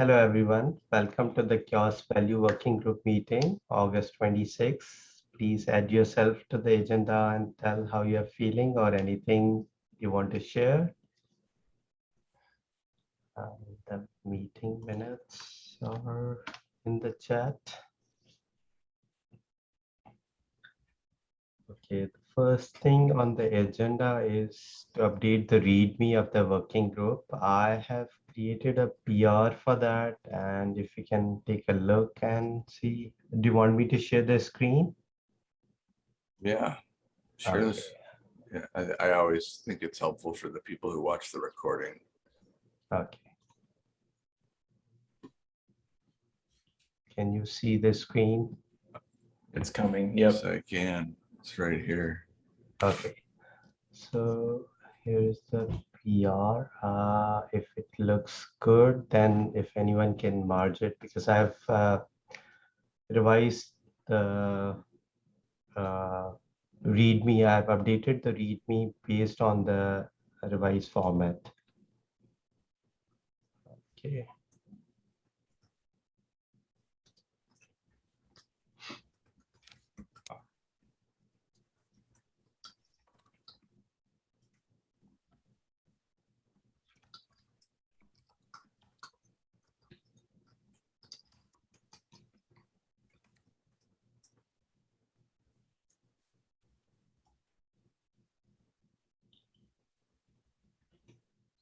Hello, everyone. Welcome to the CHAOSS Value Working Group meeting, August 26. Please add yourself to the agenda and tell how you're feeling or anything you want to share. Um, the meeting minutes are in the chat. Okay, the first thing on the agenda is to update the README of the working group. I have created a PR for that, and if you can take a look and see, do you want me to share the screen? Yeah, sure. Okay. Yeah, I, I always think it's helpful for the people who watch the recording. Okay. Can you see the screen? It's coming. Yep. Yes, I can. It's right here. Okay. So here's the PR. Uh, if it looks good, then if anyone can merge it, because I have uh, revised the uh, README. I've updated the README based on the revised format. Okay.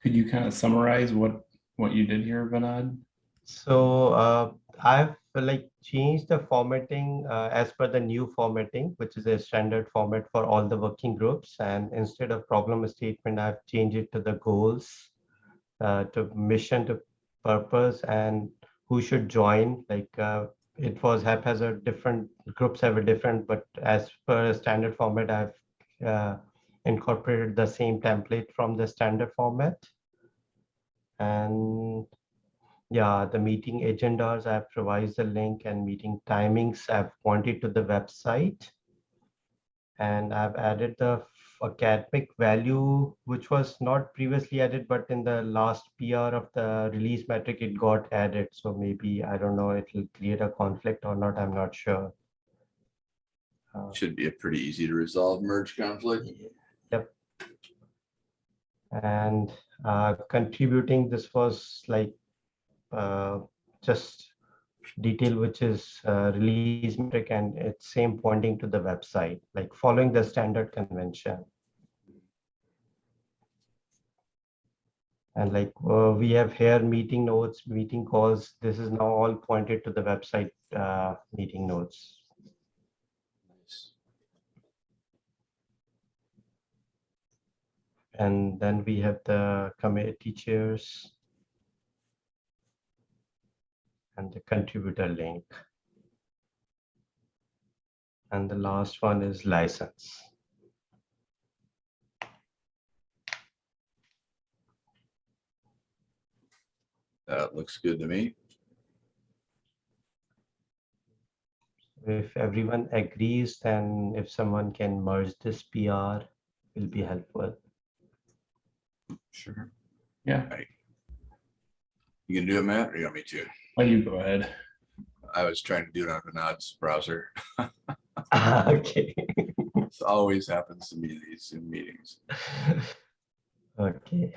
Could you kind of summarize what what you did here, Vinod? So uh, I've like changed the formatting uh, as per the new formatting, which is a standard format for all the working groups. And instead of problem statement, I've changed it to the goals, uh, to mission, to purpose, and who should join. Like uh, it was haphazard, different groups have a different, but as per standard format, I've uh, incorporated the same template from the standard format. And yeah, the meeting agendas, I've provided the link and meeting timings I've pointed to the website. And I've added the academic value, which was not previously added, but in the last PR of the release metric, it got added. So maybe, I don't know, it will create a conflict or not, I'm not sure. Uh, Should be a pretty easy to resolve merge conflict. Yep. And uh, contributing, this was like uh, just detail which is uh, release metric and it's same pointing to the website, like following the standard convention. And like uh, we have here meeting notes, meeting calls, this is now all pointed to the website uh, meeting notes. And then we have the committee chairs. And the contributor link. And the last one is license. That looks good to me. If everyone agrees, then if someone can merge this PR, will be helpful. Sure. Yeah. You can do it, Matt, or you want me to? Why you go ahead? I was trying to do it on Vinod's browser. Okay. This always happens to me these Zoom meetings. Okay.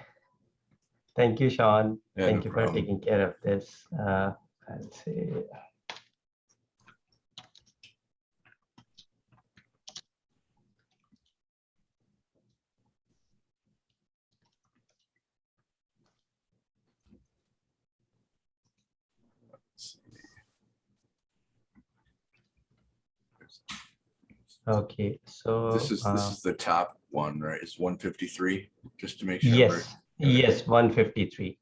Thank you, Sean. Yeah, Thank no you for taking care of this. Uh, I'll say. Okay, so. This is, this uh, is the top one, right? It's one fifty-three, just to make sure. we're- Yes, yes, one fifty-three.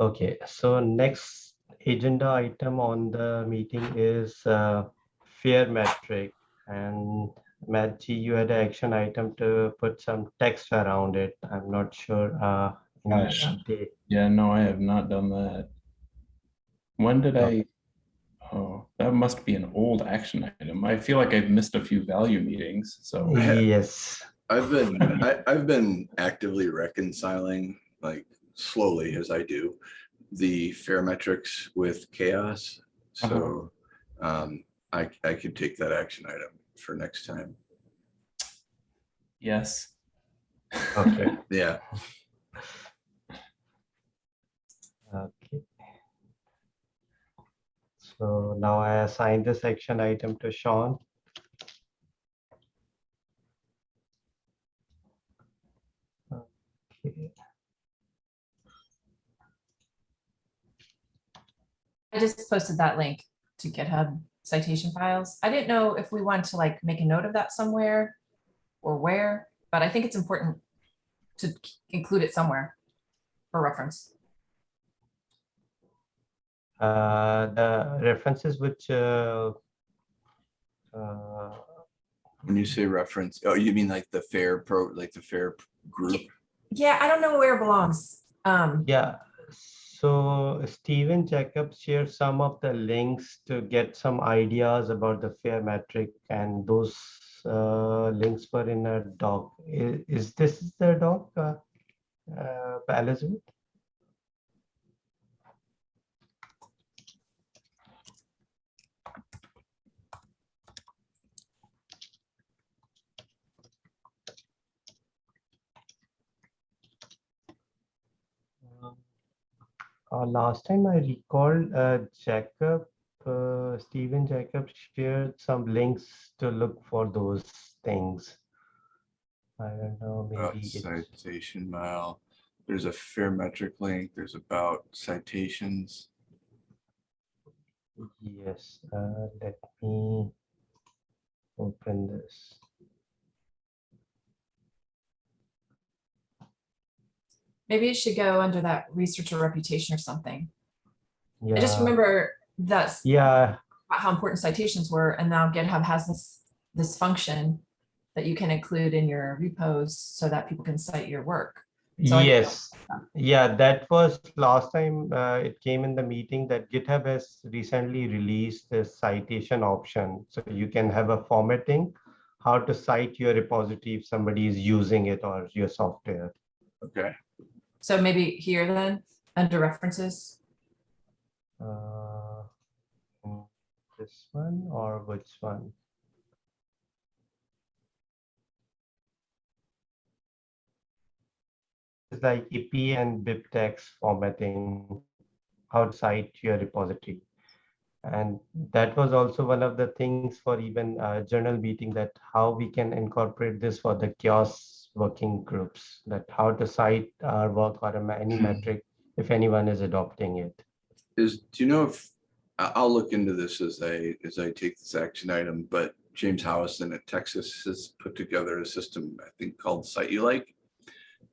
Okay, so next agenda item on the meeting is uh, fair metric. And Matt G, you had an action item to put some text around it. I'm not sure. uh, in the Gosh. Yeah, no, I have not done that. When did I? Oh, that must be an old action item. I feel like I've missed a few value meetings, so. Yes, I've been, I, I've been actively reconciling, like slowly as I do, the fair metrics with CHAOSS. So um, I, I could take that action item for next time. Yes. Okay. Yeah, Okay. So now I assign this action item to Sean. I just posted that link to GitHub citation files. I didn't know if we wanted to like make a note of that somewhere or where, but I think it's important to include it somewhere for reference. Uh, the references which uh, uh, when you say reference, oh, you mean like the fair pro, like the fair group? Yeah, I don't know where it belongs. Um, Yeah, so Stephen Jacobs shared some of the links to get some ideas about the fair metric and those uh, links were in a doc. Is, is this the doc, uh, uh, Elizabeth? Uh, last time I recalled, uh, Jacob, uh, Stephen Jacob shared some links to look for those things. I don't know, maybe citation mile. There's a fair metric link. There's about citations. yes, uh, let me open this. Maybe it should go under that researcher reputation or something. Yeah. I just remember that's yeah, how important citations were, and now GitHub has this, this function that you can include in your repos so that people can cite your work. So I- yes, yeah, that was last time uh, it came in the meeting that GitHub has recently released the citation option. So you can have a formatting, how to cite your repository if somebody is using it or your software. Okay, So maybe here then, under references, Uh, mm, This one or which one? It's like APA and BibTeX formatting outside your repository. And that was also one of the things for even uh, journal meeting that how we can incorporate this for the CHAOSS working groups, that how to cite our uh, work or a ma- any hmm. metric if anyone is adopting it. is, do you know if, I- I'll look into this as I, as I take this action item, but James Howison at Texas has put together a system, I think called CiteULike.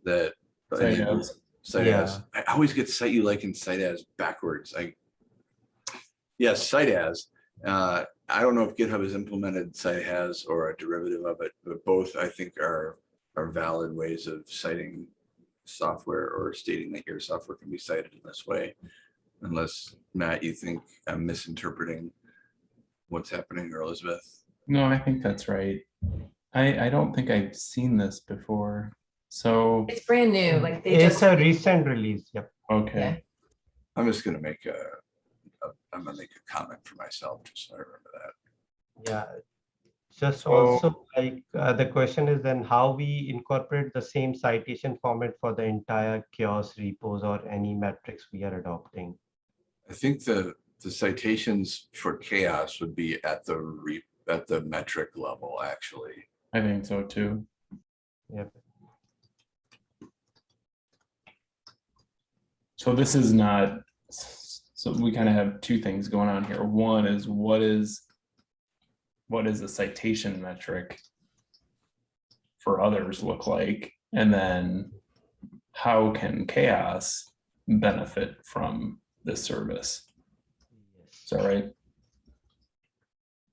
That. CiteAs. Site as, I always get CiteULike and CiteAs backwards, I. Yes, CiteAs, uh, I don't know if GitHub has implemented CiteAs or a derivative of it, but both I think are, are valid ways of citing. Software or stating that your software can be cited in this way. Unless, Matt, you think I'm misinterpreting what's happening or Elizabeth? No, I think that's right. I, I don't think I've seen this before. So, it's brand new, like they It's just. a recent release, yep. okay, I'm just gonna make a, a- I'm gonna make a comment for myself, just so I remember that. Yeah. Just So- also like, uh, the question is then how we incorporate the same citation format for the entire CHAOSS repos or any metrics we are adopting. I think the, the citations for CHAOSS would be at the re, at the metric level, actually. I think so too. Yep. So this is not, so we kind of have two things going on here. One is what is, what is a citation metric for others look like? And then how can CHAOSS benefit from this service? Is that right?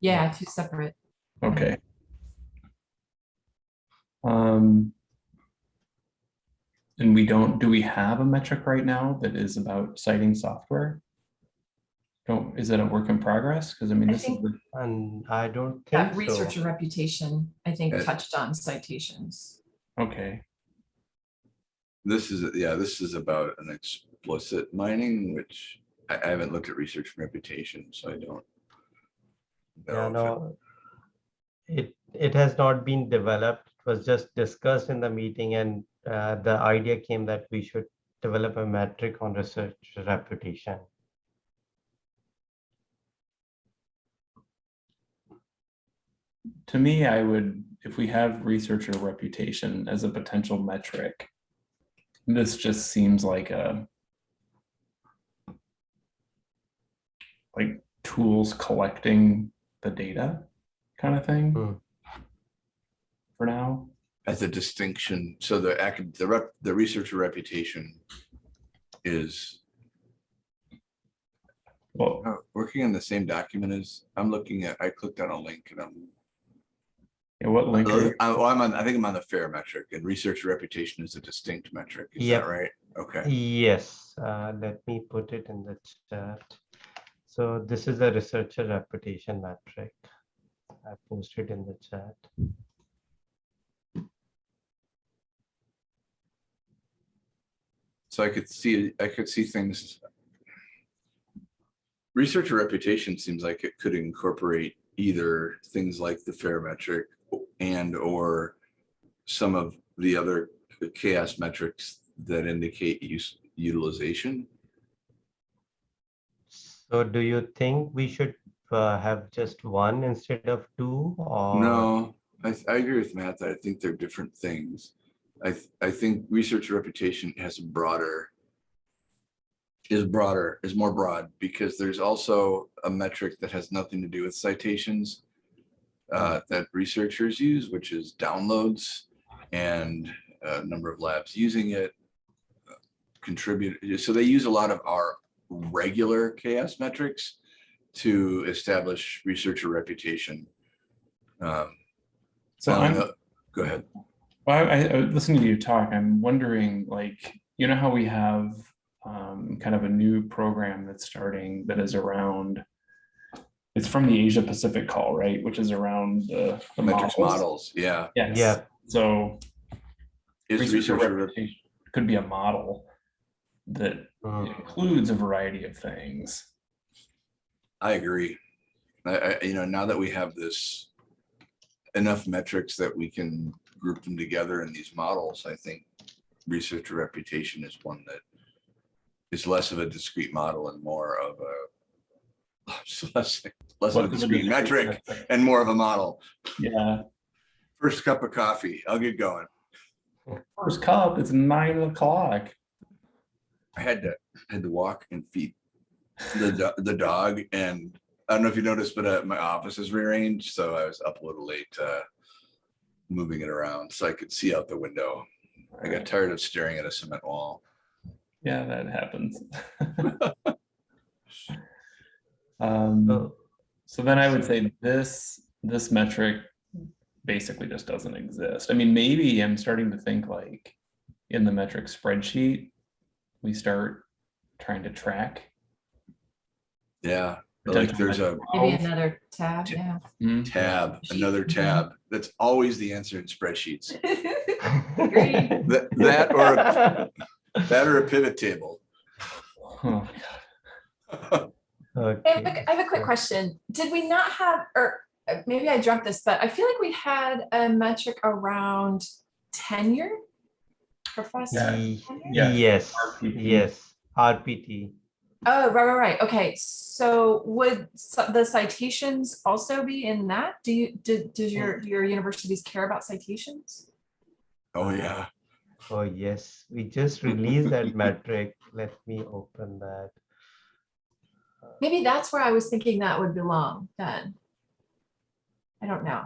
Yeah, two separate. Okay. Um. And we don't, do we have a metric right now that is about citing software? Don't, is it a work in progress? Because I mean, I this is, think- the- And I don't think That so. researcher reputation, I think, touched on citations. okay, This is, yeah, this is about an explicit mining, which I, I haven't looked at research and reputation, so I don't. Yeah, know if it- no. It, it has not been developed. It was just discussed in the meeting and uh, the idea came that we should develop a metric on research reputation. To me, I would, if we have researcher reputation as a potential metric, this just seems like a like tools collecting the data kind of thing Hmm. for now. As a distinction, so the acad, the rep, the researcher reputation is Well, uh, working on the same document as, I'm looking at, I clicked on a link and I'm yeah, what link? are I, well, I'm on, I think I'm on the fair metric and research reputation is a distinct metric. Is Yep. that right? Okay. Yes, uh, let me put it in the chat. So this is a researcher reputation metric. I posted in the chat. So I could see, I could see things. Researcher reputation seems like it could incorporate either things like the fair metric and or some of the other CHAOSS metrics that indicate use utilization. So do you think we should uh, have just one instead of two or? No, I, I agree with Matt that I think they're different things. I, th- I think research reputation has a broader is broader, is more broad, because there's also a metric that has nothing to do with citations uh, that researchers use, which is downloads and a number of labs using it. uh, Contribute, so they use a lot of our regular CHAOSS metrics to establish researcher reputation. Um, So I'm, Go ahead. Well, I, I listening to you talk, I'm wondering, like, you know how we have um, kind of a new program that's starting that is around. It's from the Asia Pacific call, right? Which is around the, the Metrics models. models, yeah. Yes. Yeah. So Is researcher researcher, reputation could be a model that Mm, includes a variety of things. I agree. I, I, you know, now that we have this enough metrics that we can group them together in these models, I think researcher reputation is one that is less of a discrete model and more of a less, less of a discrete metric and more of a model. Yeah, First cup of coffee, I'll get going. first cup, it's nine o'clock. I had to, had to walk and feed the, the dog and I don't know if you noticed, but uh, my office is rearranged, so I was up a little late, uh, moving it around so I could see out the window. I got tired of staring at a cement wall. Yeah, that happens. Um, so- so then I would say this, this metric basically just doesn't exist. I mean, maybe I'm starting to think like in the metric spreadsheet, we start trying to track. Yeah, like there's a Maybe another tab, yeah. Mhm. tab, another tab. That's always the answer in spreadsheets. That, that or, a- that or a pivot table. Oh, I have a- I have a quick question. Did we not have, or uh, maybe I dreamt this, but I feel like we had a metric around tenure? Professor? Ye- tenure? Yeah. Yes, RPT. yes, RPT. Oh, right, right, right. Okay, so would the citations also be in that? Do you, did, does your, your universities care about citations? Oh, yeah. Oh, yes, we just released that metric. Let me open that. Maybe that's where I was thinking that would belong then. I don't know.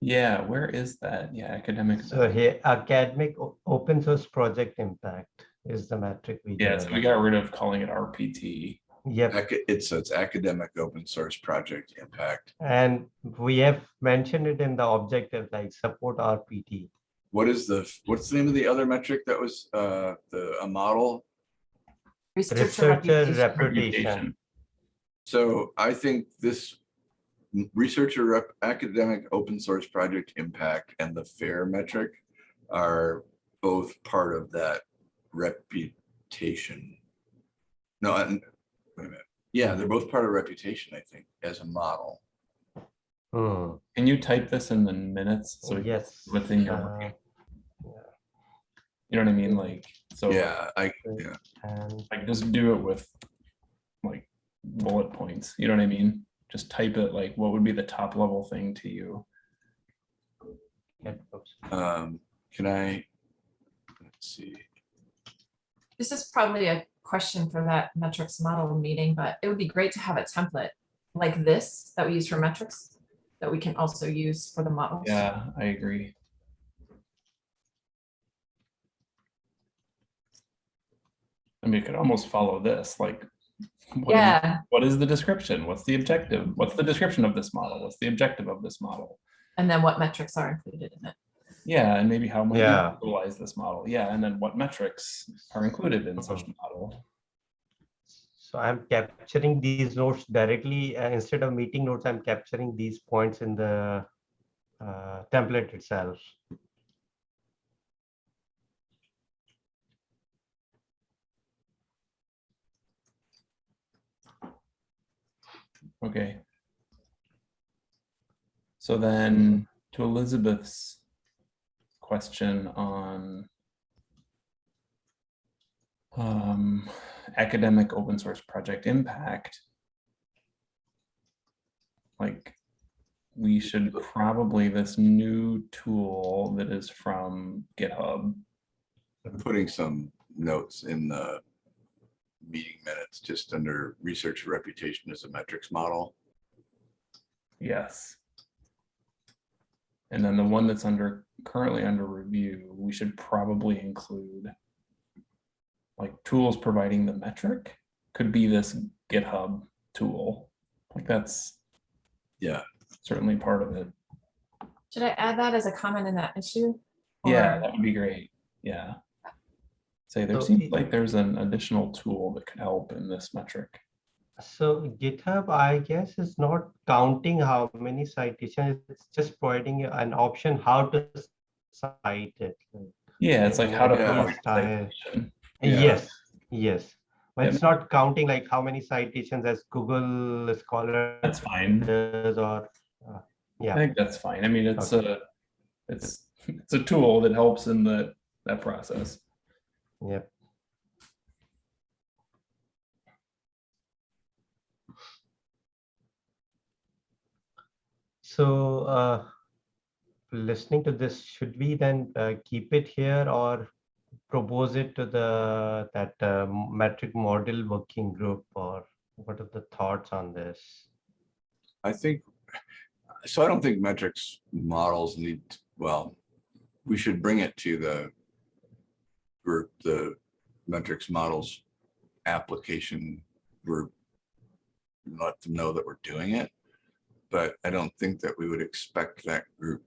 Yeah, where is that? Yeah, academic. So here, academic open source project impact is the metric we. Yeah, so we got rid of calling it RPT. Yep, It's, so it's academic open source project impact. and we have mentioned it in the objective, like support RPT. What is the, what's the name of the other metric that was, uh, the, a model? Researcher Researcher reputation. reputation. So I think this researcher rep, academic open source project impact and the fair metric are both part of that reputation. No, and, wait a minute. Yeah, they're both part of reputation, I think, as a model. Hmm, Can you type this in the minutes? So yes. within your, uh, you know what I mean? Like, so Yeah, I, yeah, And like just do it with like bullet points, you know what I mean? Just type it like, what would be the top level thing to you? um, can I? Let's see. This is probably a question for that metrics model meeting, but it would be great to have a template like this that we use for metrics that we can also use for the models. Yeah, I agree. I mean, it could almost follow this, like. what do you- Yeah, What is the description? What's the objective? What's the description of this model? What's the objective of this model? and then what metrics are included in it. Yeah, and maybe how might we Yeah. utilize this model? Yeah, and then what metrics are included in such a model? So I'm capturing these notes directly, uh, instead of meeting notes, I'm capturing these points in the uh, template itself. Okay. So then to Elizabeth's question on um, academic open source project impact. Like, we should probably, this new tool that is from GitHub, I'm putting some notes in the meeting minutes, just under research reputation as a metrics model. Yes. And then the one that's under, currently under review, we should probably include like tools providing the metric could be this GitHub tool. Like that's Yeah, certainly part of it. Should I add that as a comment in that issue? Yeah, that would be great. Yeah. Say there So seems it- like there's an additional tool that could help in this metric. So GitHub, I guess, is not counting how many citations, it's just providing an option how to cite it. Yeah, it's like how to. Yeah. promote Style. Yeah. Yes, yes. But Yeah. it's not counting like how many citations as Google Scholar That's fine. or, uh, I yeah, think that's fine. I mean, it's a, it's, it's a tool that helps in the, that process. Yep. So, uh, listening to this, should we then uh, keep it here or propose it to the, that uh, metric model working group or what are the thoughts on this? I think, so I don't think metrics models need, well, we should bring it to the group, the metrics models application group. Let them know that we're doing it. But I don't think that we would expect that group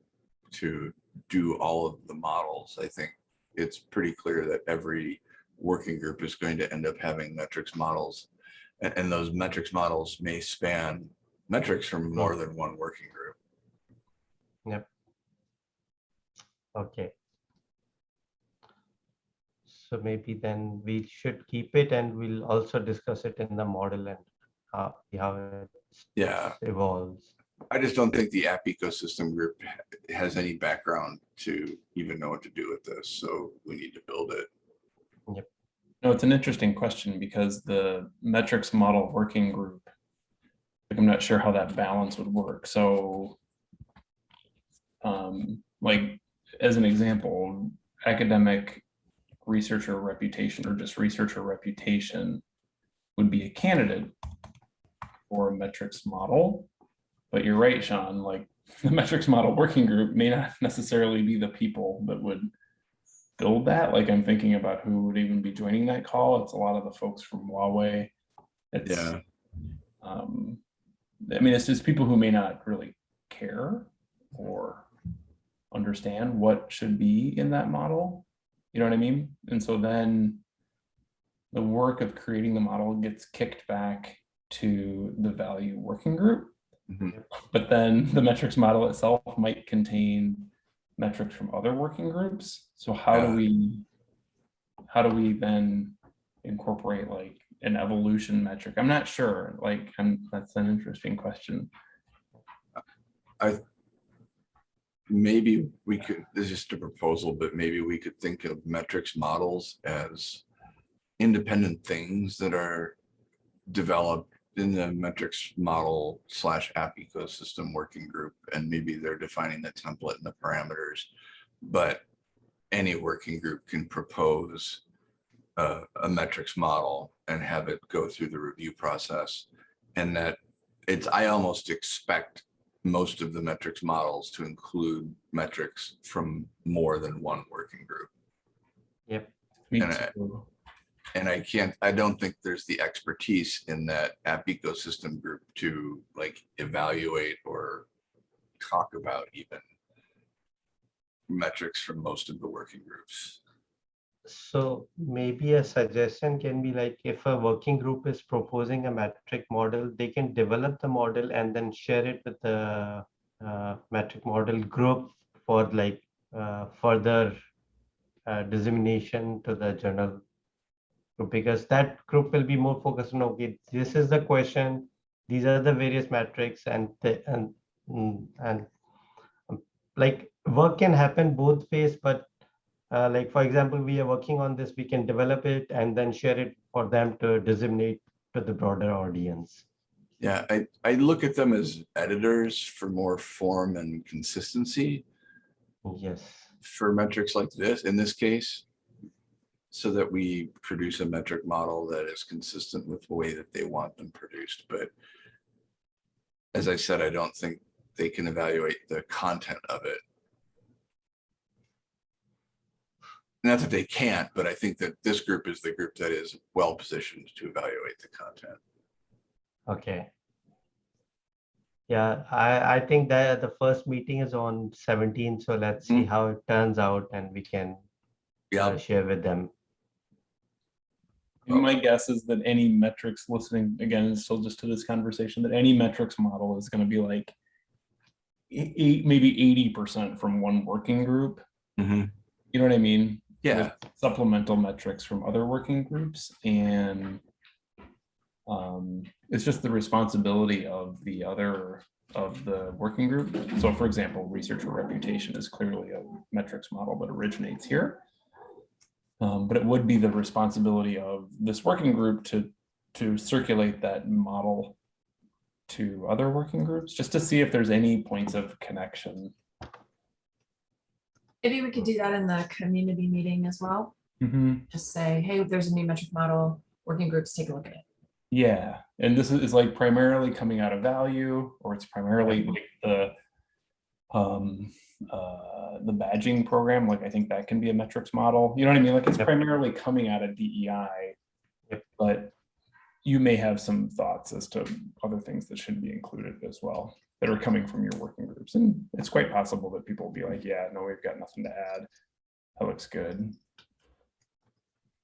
to do all of the models. I think it's pretty clear that every working group is going to end up having metrics models. And, and those metrics models may span metrics from more than one working group. Yep. Okay. So maybe then we should keep it and we'll also discuss it in the model and how, how it Yeah, evolves. I just don't think the app ecosystem group has any background to even know what to do with this, so we need to build it. No, it's an interesting question because the metrics model working group, like, I'm not sure how that balance would work. So um, like, as an example, academic researcher reputation or just researcher reputation would be a candidate for a metrics model. But you're right, Sean, like the metrics model working group may not necessarily be the people that would build that. Like I'm thinking about who would even be joining that call. It's a lot of the folks from Huawei. It's, Yeah. um, I mean, it's just people who may not really care or understand what should be in that model. You know what I mean? And so then the work of creating the model gets kicked back to the value working group. Mhm. But then the metrics model itself might contain metrics from other working groups. So how Yeah. do we, how do we then incorporate like an evolution metric? I'm not sure, like, I'm, that's an interesting question. Maybe we could, this is just a proposal, but maybe we could think of metrics models as independent things that are developed in the metrics model slash app ecosystem working group, and maybe they're defining the template and the parameters. But any working group can propose a, a metrics model and have it go through the review process. And that it's, I almost expect most of the metrics models to include metrics from more than one working group. Yep. And I- And I can't, I don't think there's the expertise in that app ecosystem group to like evaluate or talk about even metrics from most of the working groups. So maybe a suggestion can be like if a working group is proposing a metric model, they can develop the model and then share it with the uh, metric model group for like uh, further uh, dissemination to the journal group. Because that group will be more focused on okay, this is the question, these are the various metrics and the, and mm, and um, like work can happen both ways, but uh, like for example, we are working on this, we can develop it and then share it for them to disseminate to the broader audience. Yeah, I, I look at them as editors for more form and consistency Yes. for metrics like this, in this case. So that we produce a metric model that is consistent with the way that they want them produced, but. As I said, I don't think they can evaluate the content of it. Not that they can't, but I think that this group is the group that is well positioned to evaluate the content. Okay. Yeah, I, I think that the first meeting is on 17, so let's see Mm. how it turns out and we can Yeah, uh, share with them. And My guess is that any metrics listening, again, still just to this conversation, that any metrics model is gonna be like eight, maybe eighty percent from one working group. Mhm. You know what I mean? Yeah, Supplemental metrics from other working groups and um, it's just the responsibility of the other, of the working group. So for example, researcher reputation is clearly a metrics model that originates here. Um, but it would be the responsibility of this working group to, to circulate that model to other working groups, just to see if there's any points of connection. Maybe we could do that in the community meeting as well. Just say, hey, there's a new metric model, working groups, take a look at it. Yeah, and this is is like primarily coming out of value, or it's primarily like the um uh the badging program, like I think that can be a metrics model. You know what I mean? Like it's Yep. primarily coming out of DEI. Yep. But you may have some thoughts as to other things that should be included as well, that are coming from your working groups. And it's quite possible that people will be like, yeah, no, we've got nothing to add. That looks good.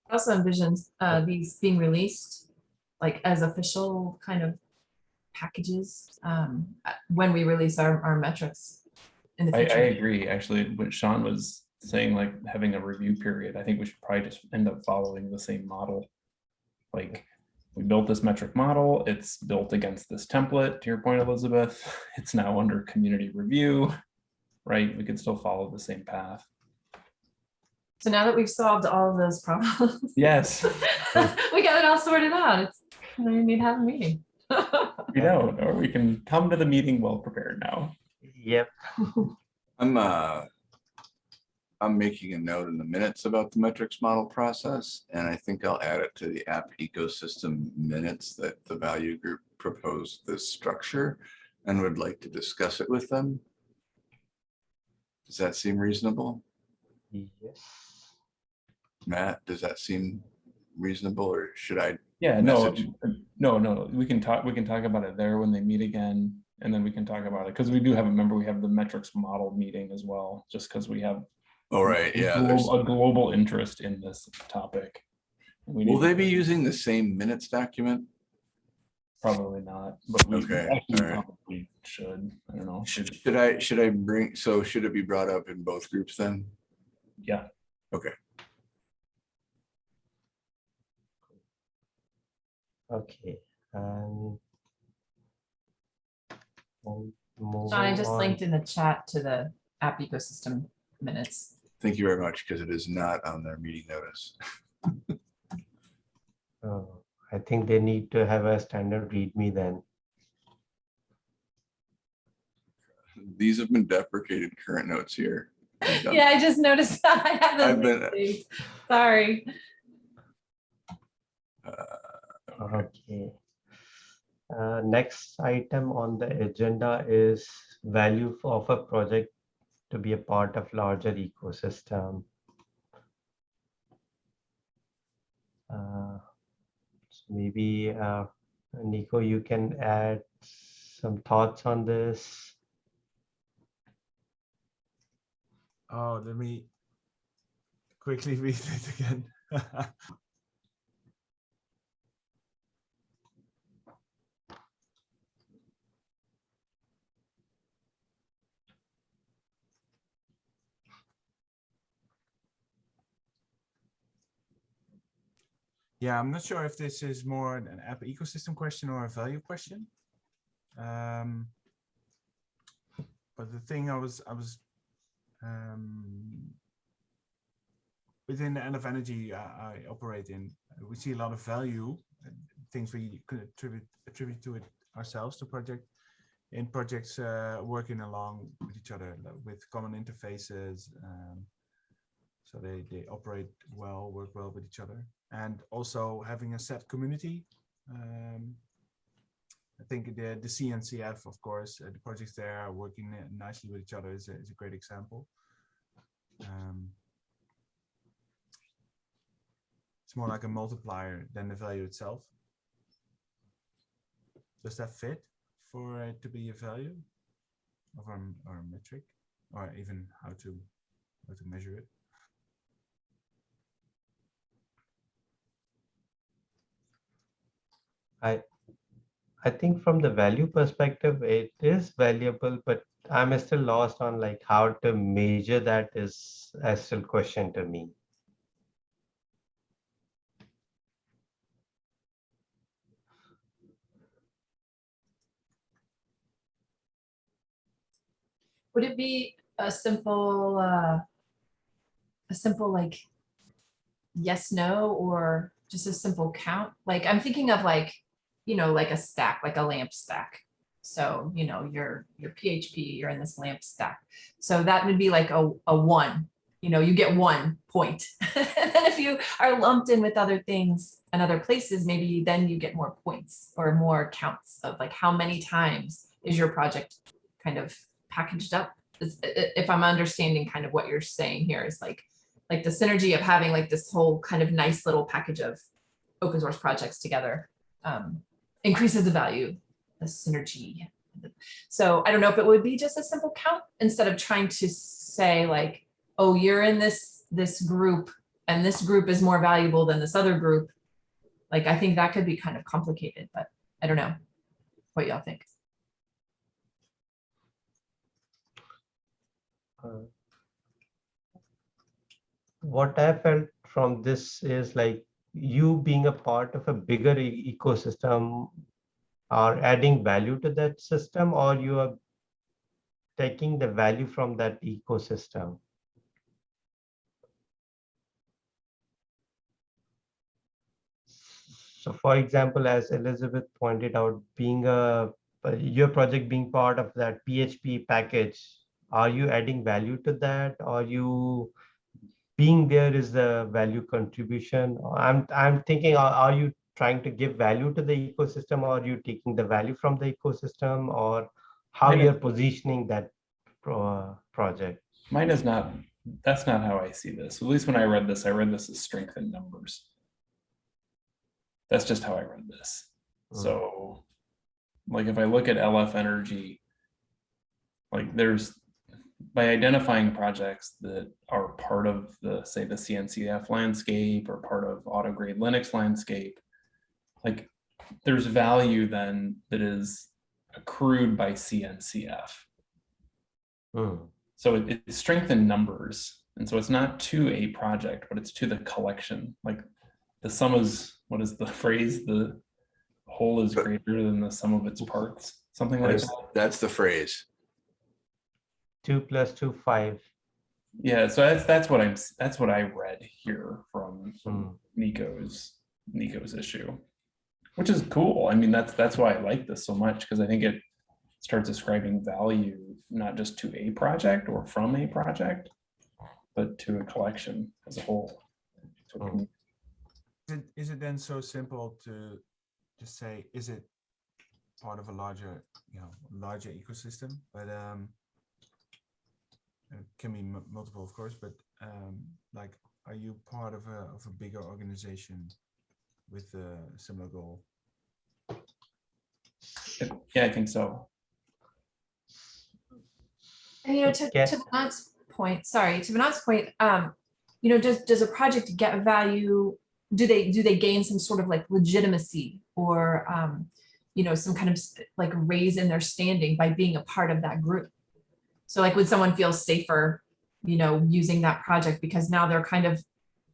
I Also envision uh, these being released like as official kind of packages um, when we release our, our metrics in the I, I agree, actually, what Sean was saying, like having a review period, I think we should probably just end up following the same model. Like, we built this metric model, it's built against this template, to your point, Elizabeth, it's now under community review. Right, we could still follow the same path. So now that we've solved all of those problems, Yes, we got it all sorted out. It's, we need to have a meeting. we don't, or we can come to the meeting well prepared now. Yep. I'm, uh, I'm making a note in the minutes about the metrics model process, and I think I'll add it to the app ecosystem minutes that the value group proposed this structure and would like to discuss it with them. Does that seem reasonable? Yes. Matt, does that seem reasonable, or should I? Yeah, no, Message. no, no, we can talk, we can talk about it there when they meet again, and then we can talk about it, because we do have, a member we have the metrics model meeting as well, just because we have All right, a yeah. glo- there's- A global interest in this topic. We Will need- they be using the same minutes document? Probably not, but we Okay, actually alright. probably should. I don't know. Should, Should, should I, should I bring, so should it be brought up in both groups then? yeah. Okay, and. we'll John, I just on. linked in the chat to the app ecosystem minutes. Thank you very much, because it is not on their meeting notice. Oh, I think they need to have a standard readme then. These have been deprecated current notes here. Yeah, I just noticed that. I have I've been- saved. Sorry. Uh, Okay. Uh, Next item on the agenda is value of a project to be a part of larger ecosystem. Uh, so Maybe, uh, Nico, you can add some thoughts on this. Oh, let me quickly read it again. Yeah, I'm not sure if this is more an app ecosystem question or a value question. Um, but the thing I was, I was um, within the end of energy uh, I operate in, we see a lot of value, uh, things we could attribute attribute to it ourselves to project in projects uh, working along with each other with common interfaces. Um, so they, they operate well, work well with each other. And also having a set community. Um, I think the, the CNCF, of course, uh, the projects there are working uh, nicely with each other is a, is a great example. Um, it's more like a multiplier than the value itself. Does that fit for it to be a value of our, our metric or even how to how to measure it? I, I think from the value perspective, it is valuable, but I'm still lost on like how to measure that is a still question to me. Would it be a simple, uh, a simple like yes, no, or just a simple count? Like I'm thinking of like, you know, like a stack, like a lamp stack. So, you know, your, your PHP, you're in this lamp stack. So that would be like a, a one, you know, you get one point. And then if you are lumped in with other things and other places, maybe then you get more points or more counts of like how many times is your project kind of packaged up? If I'm understanding kind of what you're saying here is like, like the synergy of having like this whole kind of nice little package of open source projects together um, increases the value, the synergy. So I don't know if it would be just a simple count instead of trying to say like, oh, you're in this, this group and this group is more valuable than this other group. Like, I think that could be kind of complicated, but I don't know what y'all think. Uh, What I felt from this is like you being a part of a bigger e- ecosystem are adding value to that system or you are taking the value from that ecosystem. So for example, as Elizabeth pointed out, being a, uh, your project being part of that PHP package, are you adding value to that? Are you being there is the value contribution? I'm, I'm thinking, are, are you trying to give value to the ecosystem? Or are you taking the value from the ecosystem or how Mine you're positioning that pro- project? Mine is not, that's not how I see this. At least when I read this, I read this as strength in numbers. That's just how I read this. Mm. So, like if I look at LF Energy, like there's, by identifying projects that are part of the, say, the CNCF landscape or part of AutoGrade Linux landscape, like there's value then that is accrued by CNCF. Hmm. So it, it's strength in numbers. And so it's not to a project, but it's to the collection. Like the sum is, what is the phrase? The whole is greater than the sum of its parts, something like That's, that. that's the phrase. Two plus two, five. Yeah, so that's, that's what I'm, that's what I read here from Hmm. Nico's, Nico's issue. Which is cool. I mean, that's, that's why I like this so much, because I think it starts ascribing value, not just to a project or from a project, but to a collection as a whole. So it can- Is it, is it then so simple to just say, is it part of a larger, you know, larger ecosystem? But um, it can be mu- multiple, of course, but um, like, are you part of a of a bigger organization with a similar goal? Yeah, I think so. And you know, to, Yeah. to Vinod's point, sorry, to Vinod's point, um, you know, does, does a project get value? Do they, do they gain some sort of like legitimacy or, um, you know, some kind of like raise in their standing by being a part of that group? So like, would someone feel safer, you know, using that project because now they're kind of,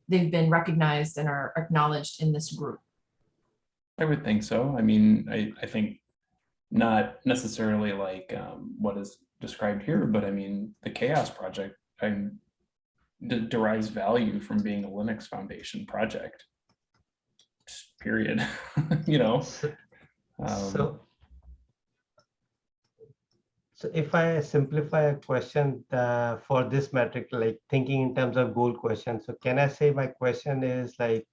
they've been recognized and are acknowledged in this group? I would think so. I mean, I, I think not necessarily like um, what is described here, but I mean, the CHAOSS Project I'm, derives value from being a Linux Foundation project. Period. you know. Um, so, so if I simplify a question uh, for this metric, like thinking in terms of goal question, so can I say my question is like,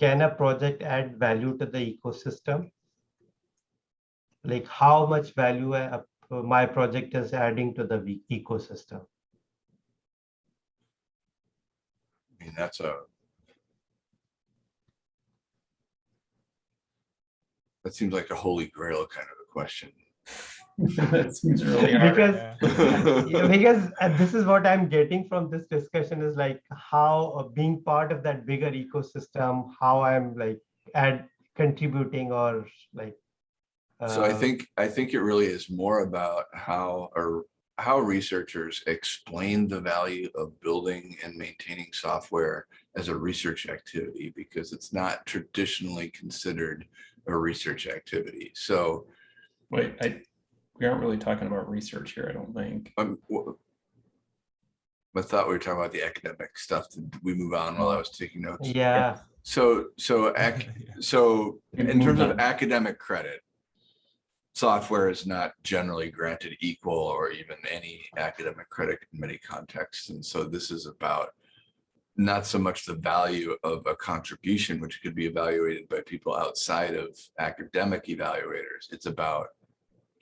can a project add value to the ecosystem? Like how much value a- a- my project is adding to the ecosystem? I mean, that's a. That seems like a holy grail kind of a question. that seems really hard. Because Yeah. Yeah, because uh, this is what I'm getting from this discussion is like how uh, being part of that bigger ecosystem, how I'm like add contributing or like. So I uh, think, I think it really is more about how, or how researchers explain the value of building and maintaining software as a research activity, because it's not traditionally considered a research activity. So Wait, I, we aren't really talking about research here, I don't think. um, I thought we were talking about the academic stuff. Did we move on while I was taking notes? Yeah, So, so ac- So in terms of academic credit, software is not generally granted equal or even any academic credit in many contexts. And so this is about not so much the value of a contribution, which could be evaluated by people outside of academic evaluators. It's about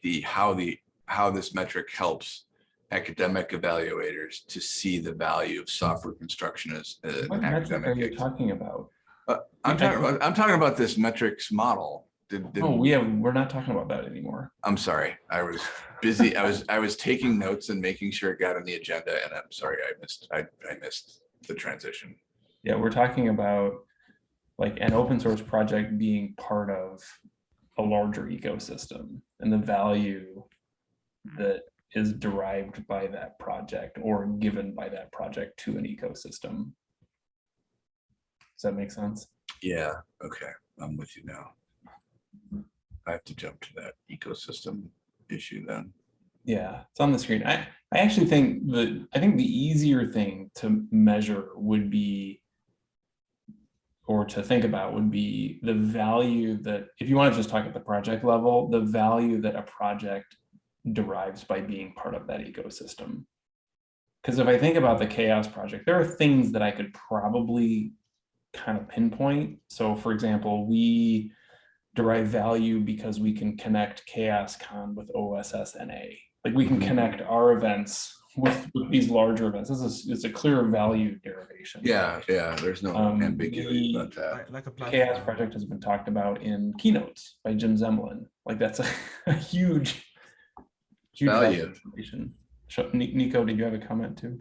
the, how the, how this metric helps academic evaluators to see the value of software construction as uh, What an metric are academic. you activity. talking about? Uh, I'm talking about, I'm talking about this metrics model. Did, did, Oh, we have, we're not talking about that anymore. I'm sorry, I was busy, I was, I was taking notes and making sure it got on the agenda and I'm sorry, I missed, I, I missed the transition. Yeah, we're talking about like an open source project being part of a larger ecosystem and the value hmm. that is derived by that project or given by that project to an ecosystem. Does that make sense? Yeah, okay, I'm with you now. I have to jump to that ecosystem issue then. Yeah, it's on the screen. I, I actually think the, I think the easier thing to measure would be or to think about would be the value that, if you want to just talk at the project level, the value that a project derives by being part of that ecosystem. Because if I think about the CHAOSS project, there are things that I could probably kind of pinpoint. So for example, we derive value because we can connect CHAOSScon with OSSNA. Like we can mm-hmm. connect our events with, with these larger events. This is, it's a clear value derivation. Yeah, yeah, there's no Um, ambiguity the- about that. Like- Like a The CHAOSS. Project has been talked about in keynotes by Jim Zemlin. Like that's a, a huge, huge value Value. information. Sh- Ni- Nico, did you have a comment too?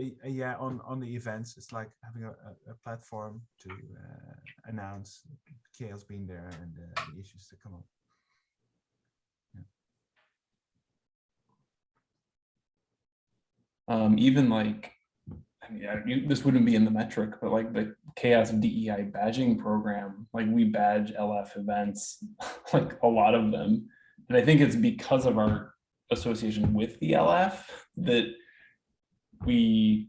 uh, yeah, on, on the events, it's like having a, a, a platform to uh, announce CHAOSS being there and uh, the issues that come up. Um, even like, I mean, I- you- this wouldn't be in the metric, but like the CHAOSS DEI badging program, like we badge LF events, like a lot of them. And I think it's because of our association with the LF that we,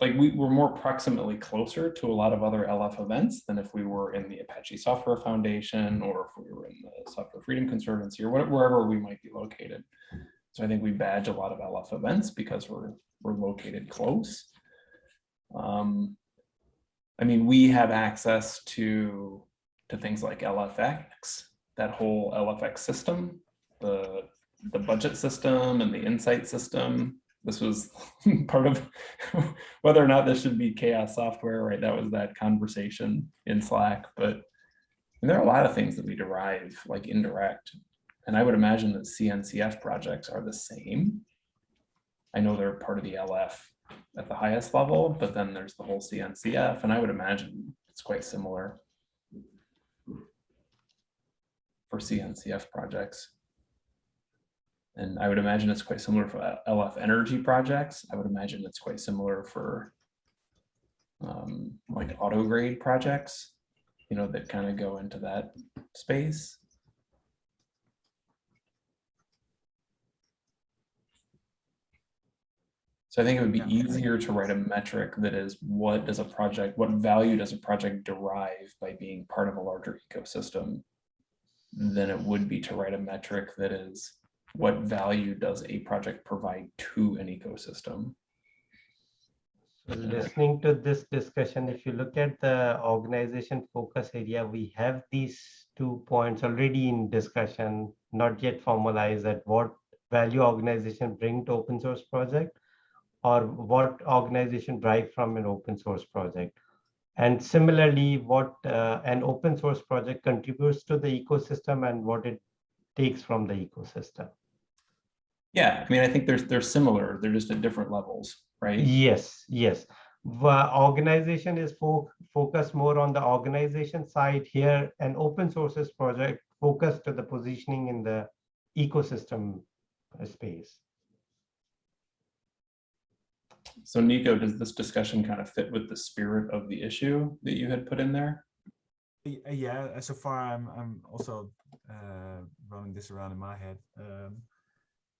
like, we were more proximately closer to a lot of other LF events than if we were in the Apache Software Foundation or if we were in the Software Freedom Conservancy or where- wherever we might be located. So I think we badge a lot of LF events because we're, we're located close. Um, I mean, we have access to, to things like LFX, that whole LFX system, the, the budget system and the insight system. This was part of whether or not this should be CHAOSS software, right? That was that conversation in Slack, but and there are a lot of things that we derive like indirect and I would imagine that CNCF projects are the same. I know they're part of the LF at the highest level, but then there's the whole CNCF, and I would imagine it's quite similar for CNCF projects. And I would imagine it's quite similar for LF energy projects. I would imagine it's quite similar for um, like auto grade projects, you know, that kind of go into that space. So I think it would be Yeah. easier to write a metric that is what does a project, what value does a project derive by being part of a larger ecosystem? Than it would be to write a metric that is what value does a project provide to an ecosystem? So Listening to this discussion, if you look at the organization focus area, we have these two points already in discussion, not yet formalized at what value organization bring to open source project or what organization drive from an open source project. And similarly, what uh, an open source project contributes to the ecosystem and what it takes from the ecosystem. Yeah, I mean, I think there's, they're similar, they're just at different levels, right? Yes, yes. The organization is fo- focused more on the organization side here, and open sources project focused to the positioning in the ecosystem space. So Nico, does this discussion kind of fit with the spirit of the issue that you had put in there? Uh, Yeah, so far I'm I'm also uh, running this around in my head, um,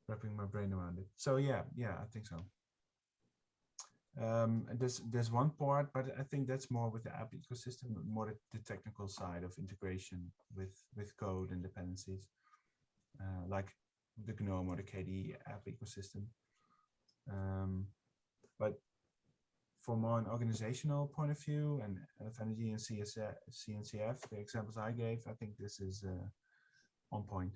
wrapping my brain around it. So yeah, yeah, I think so. Um, there's there's one part, but I think that's more with the app ecosystem, more the, the technical side of integration with with code and dependencies, uh, like the GNOME or the KDE app ecosystem. Um, but from more an organizational point of view and energy and CSF, CNCF, the examples I gave, I think this is uh, on point.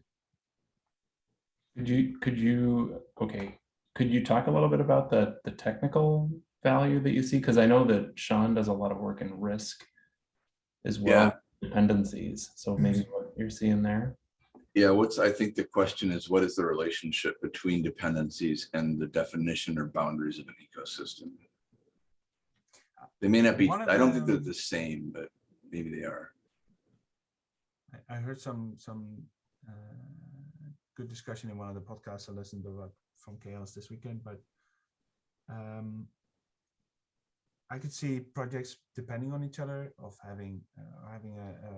Could you, could you, okay, could you talk a little bit about the, the technical value that you see? Because I know that Sean does a lot of work in risk as well, dependencies. So maybe what you're seeing there? Yeah, what's, I think the question is, what is the relationship between dependencies and the definition or boundaries of an ecosystem? They may not be, One I don't think they're the same, but maybe they are. I, I heard some some uh, good discussion in one of the podcasts I listened to from CHAOSS this weekend, but um, I could see projects depending on each other of having uh, having a, a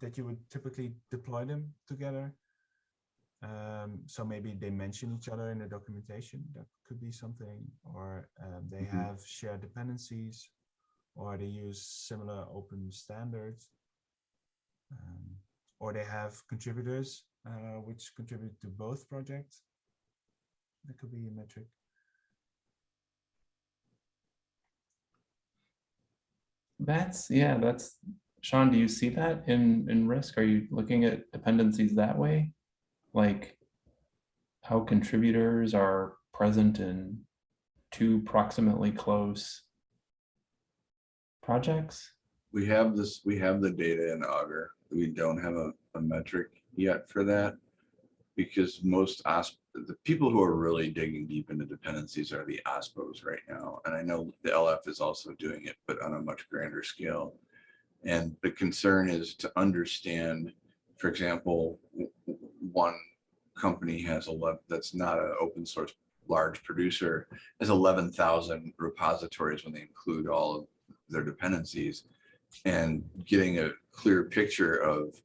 that you would typically deploy them together. Um, so maybe they mention each other in the documentation. That could be something, or um, they Mhm. have shared dependencies, or they use similar open standards, um, or they have contributors uh, which contribute to both projects. That could be a metric. That's, yeah, that's, Sean, do you see that in, in risk? Are you looking at dependencies that way? Like how contributors are present in two proximately close projects? We have this, we have the data in Augur. We don't have a, a metric yet for that. Because most OSP the people who are really digging deep into dependencies are the OSPOs right now. And I know the LF is also doing it, but on a much grander scale. And the concern is to understand, for example, one company has a lot that's not an open source large producer has 11,000 repositories when they include all of their dependencies. And getting a clear picture of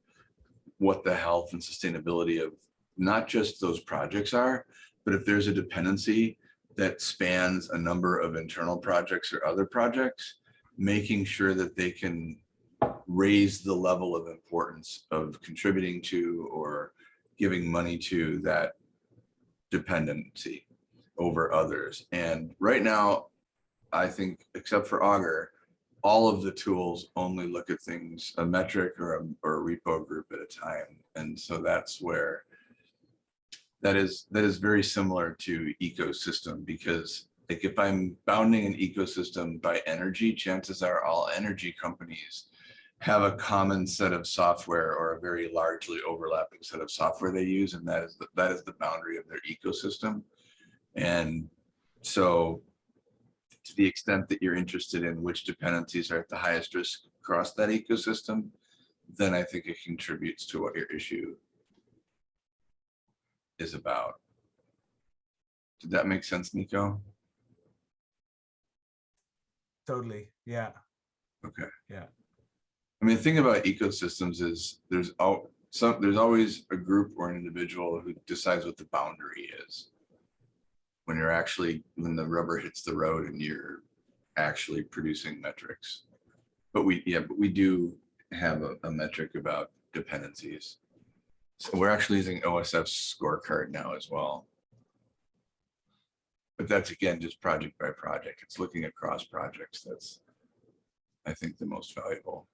what the health and sustainability of not just those projects are, but if there's a dependency that spans a number of internal projects or other projects, making sure that they can raise the level of importance of contributing to or giving money to that dependency over others. And right now, I think, except for Augur, all of the tools only look at things a metric or a, or a repo group at a time. And so that's where that is that is very similar to ecosystem because like if I'm bounding an ecosystem by energy, chances are all energy companies have a common set of software or a very largely overlapping set of software they use, and that is the, that is the boundary of their ecosystem. And so to the extent that you're interested in which dependencies are at the highest risk across that ecosystem, then I think it contributes to what your issue is about. Did that make sense, Nico? Totally, yeah. Okay. Yeah. I mean, the thing about ecosystems is there's some, there's always a group or an individual who decides what the boundary is. When you're actually, when the rubber hits the road and you're actually producing metrics. But we, yeah, but we do have a, a metric about dependencies. So we're actually using OSF's scorecard now as well. But that's again, just project by project. It's looking across projects. That's, I think, the most valuable.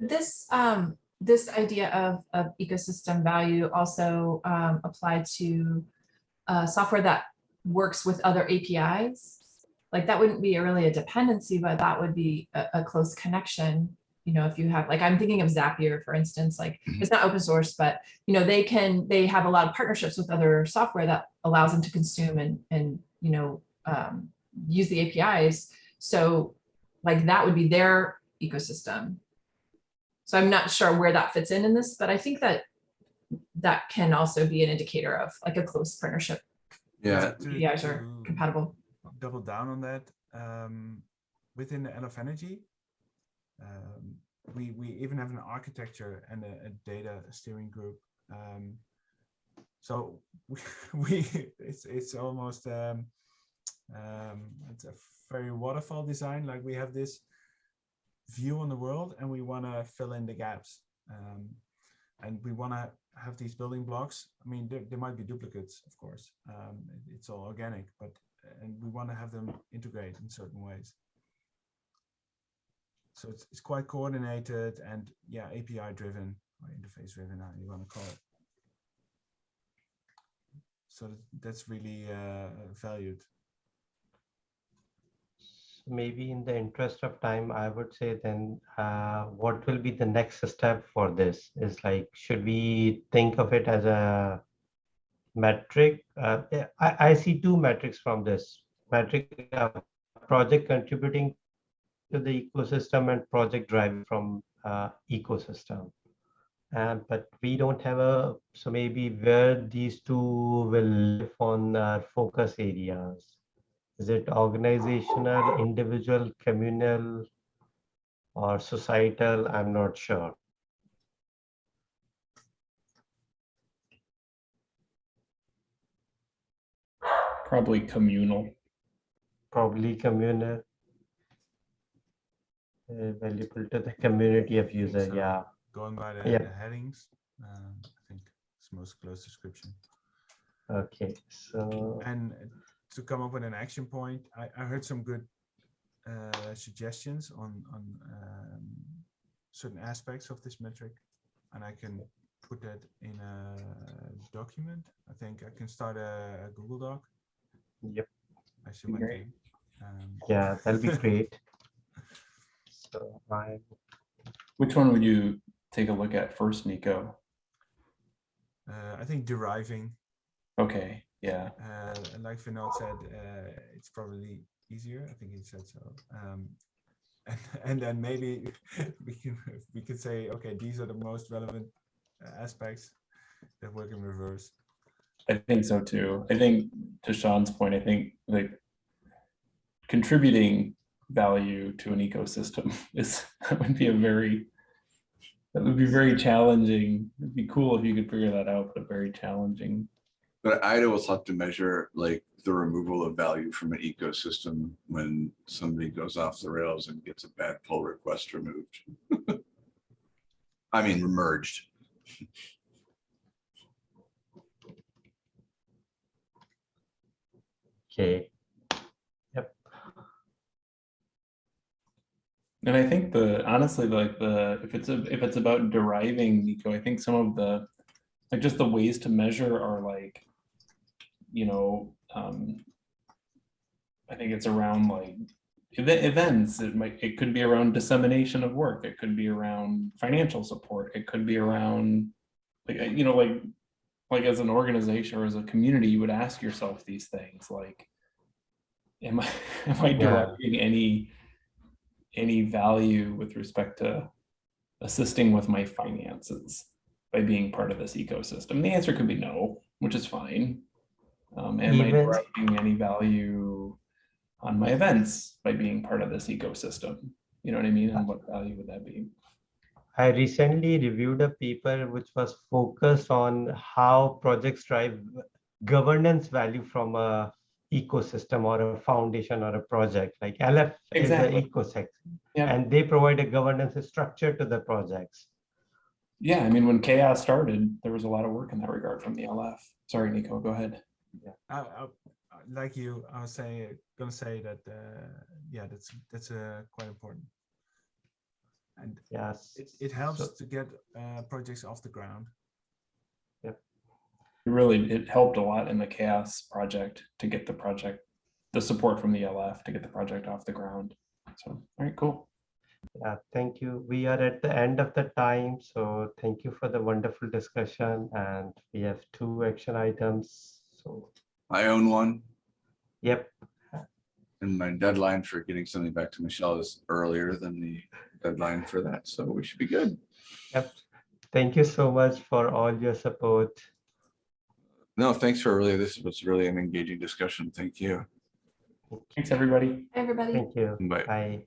This, um, this idea of, of ecosystem value also, um, apply to, uh, software that works with other APIs. Like that wouldn't be really a dependency, but that would be a, a close connection. You know, if you have, like, I'm thinking of Zapier, for instance, like, Mhm. it's not open source, but, you know, they can, they have a lot of partnerships with other software that allows them to consume and, and, you know, um, use the APIs. So like that would be their ecosystem. So I'm not sure where that fits in in this, but I think that that can also be an indicator of like a close partnership. Yeah, To- APIs are compatible. Double down on that, um, within the LF Energy, um, we, we even have an architecture and a, a data steering group. Um, so we, we, it's, it's almost, um, um, it's a very waterfall design, like we have this view on the world and we want to fill in the gaps. Um, and we want to have these building blocks. I mean, there, there might be duplicates, of course. Um, it- it's all organic, but and we want to have them integrate in certain ways. So it's, it's quite coordinated and yeah, API driven or interface driven, how you want to call it. So that's really uh, valued. Maybe in the interest of time, I would say then, uh, what will be the next step for this? Is like, should we think of it as a metric? Uh, I, I see two metrics from this. Metric, uh, project contributing to the ecosystem and project driving from uh, ecosystem. And but we don't have a, so maybe where these two will live on our focus areas. Is it organizational, individual, communal, or societal? I'm not sure. Probably communal. Probably communal. Uh, valuable to the community of user, so. yeah. Going by the, Yeah. the headings, um, I think it's most close description. Okay, so And to come up with an action point, I, I heard some good uh, suggestions on on um, certain aspects of this metric, and I can put that in a document. I think I can start a, a Google Doc. Yep. I see one Great. Um, yeah, that'll be great. So I, Which one would you take a look at first, Nico? Uh, I think deriving, Okay, yeah, and like Vinod said, uh, it's probably easier. I think he said so. Um, and, and then maybe we can we could say, okay, these are the most relevant uh, aspects that work in reverse. I think so too. I think to Sean's point, I think like contributing value to an ecosystem is, that would be a very, that would be very challenging. It'd be cool if you could figure that out, but very challenging. But I'd always have to measure like the removal of value from an ecosystem when somebody goes off the rails and gets a bad pull request removed. I mean, merged. Okay, Yep. And I think the, honestly, like the, if it's, a if it's about deriving Nico, I think some of the, like just the ways to measure are like, you know, um, I think it's around like event, events, it might, it could be around dissemination of work, it could be around financial support, it could be around, like, you know, like, like as an organization or as a community, you would ask yourself these things like, am I, am I Yeah. any, any value with respect to assisting with my finances by being part of this ecosystem? The answer could be no, which is fine. Um, am I Even- deriving any value on my events by being part of this ecosystem? You know what I mean? And what value would that be? I recently reviewed a paper which was focused on how projects drive governance value from a ecosystem or a foundation or a project like LF Exactly. is an ecosystem Yeah. and they provide a governance structure to the projects. Yeah, I mean, when CHAOSS started, there was a lot of work in that regard from the LF. Sorry, Nico, go ahead. I, I, I- like you, I was saying, gonna say that, uh, yeah, that's, that's, uh, quite important. And Yes. it, it helps So- to get, uh, projects off the ground. It really, it helped a lot in the CHAOSS project to get the project, the support from the LF to get the project off the ground. So, all right, cool. Yeah, thank you. We are at the end of the time, so thank you for the wonderful discussion and we have two action items. So, I own one yep, and my deadline for getting something back to Michelle is earlier than the deadline for that. So we should be good. yep. Thank you so much for all your support. No, thanks for really, this was really an engaging discussion. Thank you. Thanks, everybody. Everybody. Thank you. Bye. Bye.